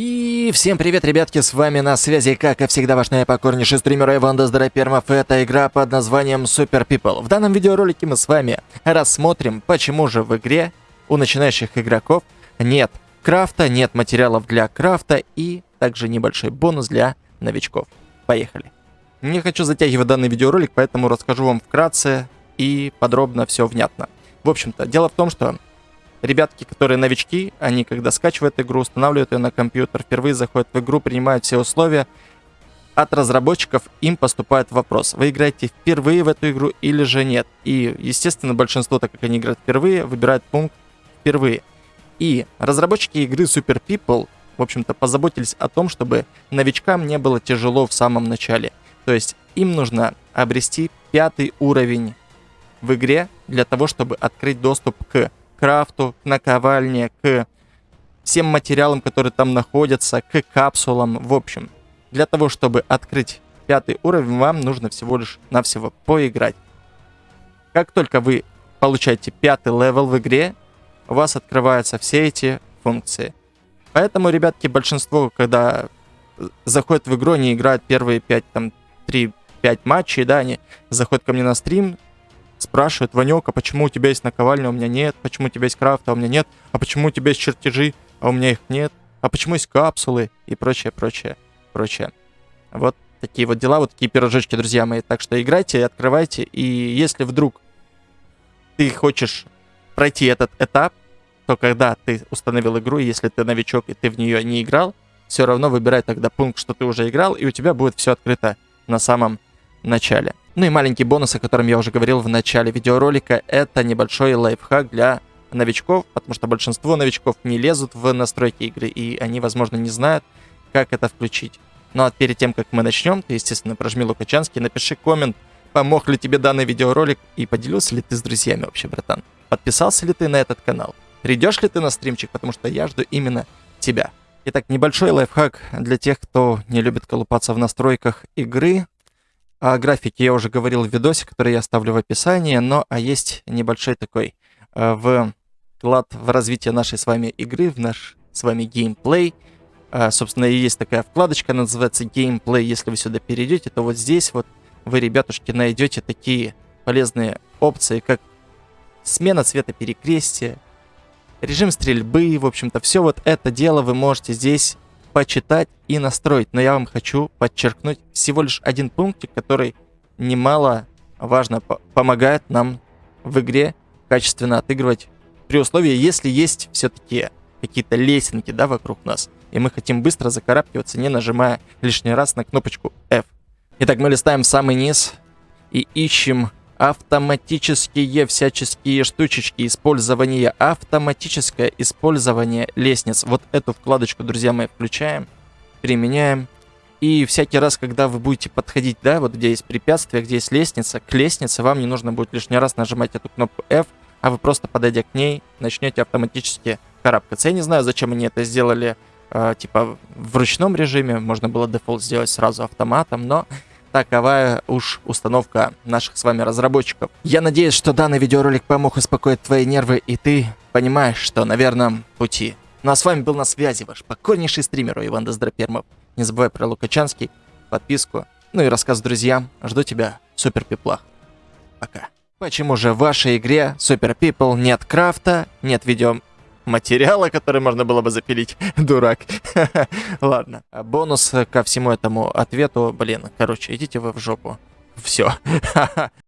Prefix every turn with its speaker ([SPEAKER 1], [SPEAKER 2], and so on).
[SPEAKER 1] И всем привет, ребятки, с вами на связи, как и всегда, ваш наипокорнейший стример Иван Доздоропермов. Это игра под названием Super People. В данном видеоролике мы с вами рассмотрим, почему же в игре у начинающих игроков нет крафта, нет материалов для крафта и также небольшой бонус для новичков. Поехали. Не хочу затягивать данный видеоролик, поэтому расскажу вам вкратце и подробно все внятно. В общем-то, дело в том, что ребятки, которые новички, они когда скачивают игру, устанавливают ее на компьютер, впервые заходят в игру, принимают все условия, от разработчиков им поступает вопрос, вы играете впервые в эту игру или же нет. И, естественно, большинство, так как они играют впервые, выбирают пункт впервые. И разработчики игры Super People, в общем-то, позаботились о том, чтобы новичкам не было тяжело в самом начале. То есть им нужно обрести пятый уровень в игре для того, чтобы открыть доступ к крафту, к наковальне, к всем материалам, которые там находятся, к капсулам. В общем, для того, чтобы открыть пятый уровень, вам нужно всего лишь навсего поиграть. Как только вы получаете пятый level в игре, у вас открываются все эти функции. Поэтому, ребятки, большинство, когда заходят в игру, они играют первые 5, там, 3-5 матчей, да, они заходят ко мне на стрим, спрашивают, Ванек, а почему у тебя есть наковальня, а у меня нет? Почему у тебя есть крафт, а у меня нет? А почему у тебя есть чертежи, а у меня их нет? А почему есть капсулы? И прочее, прочее, прочее. Вот такие вот дела, вот такие пирожочки, друзья мои. Так что играйте, открывайте. И если вдруг ты хочешь пройти этот этап, то когда ты установил игру, если ты новичок и ты в нее не играл, все равно выбирай тогда пункт, что ты уже играл, и у тебя будет все открыто на самом начале. Ну и маленький бонус, о котором я уже говорил в начале видеоролика, это небольшой лайфхак для новичков, потому что большинство новичков не лезут в настройки игры, и они, возможно, не знают, как это включить. Ну а перед тем, как мы начнем, ты, естественно, прожми Лукачанский, напиши коммент, помог ли тебе данный видеоролик, и поделился ли ты с друзьями вообще, братан. Подписался ли ты на этот канал? Придешь ли ты на стримчик, потому что я жду именно тебя. Итак, небольшой лайфхак для тех, кто не любит колупаться в настройках игры. О графике я уже говорил в видосе, который я оставлю в описании, но а есть небольшой такой э, вклад в развитие нашей с вами игры, в наш с вами геймплей. Э, собственно, и есть такая вкладочка, называется геймплей. Если вы сюда перейдете, то вот здесь вот вы, ребятушки, найдете такие полезные опции, как смена цвета перекрестия, режим стрельбы, в общем-то, все вот это дело вы можете здесь почитать и настроить. Но я вам хочу подчеркнуть всего лишь один пунктик, который немало важно помогает нам в игре качественно отыгрывать при условии, если есть все-таки какие-то лесенки, да, вокруг нас, и мы хотим быстро закарабкиваться, не нажимая лишний раз на кнопочку F. Итак, мы листаем самый низ и ищем автоматические всяческие штучечки использования, автоматическое использование лестниц. Вот эту вкладочку, друзья мои, включаем, применяем. И всякий раз, когда вы будете подходить, да, вот где есть препятствие, где есть лестница, к лестнице вам не нужно будет лишний раз нажимать эту кнопку F, а вы просто подойдя к ней, начнете автоматически карабкаться. Я не знаю, зачем они это сделали, э, типа, в ручном режиме, можно было дефолт сделать сразу автоматом, но Такова уж установка наших с вами разработчиков. Я надеюсь, что данный видеоролик помог успокоить твои нервы, и ты понимаешь, что на верном пути. Ну а с вами был на связи ваш покорнейший стример Иван Доздропермов. Не забывай про Лукачанский, подписку, ну и рассказ друзьям. Жду тебя в Супер Пиплах. Пока. Почему же в вашей игре Супер People нет крафта, нет видео материала, который можно было бы запилить. Дурак. Ладно. Бонус ко всему этому ответу. Блин, короче, идите вы в жопу. Все.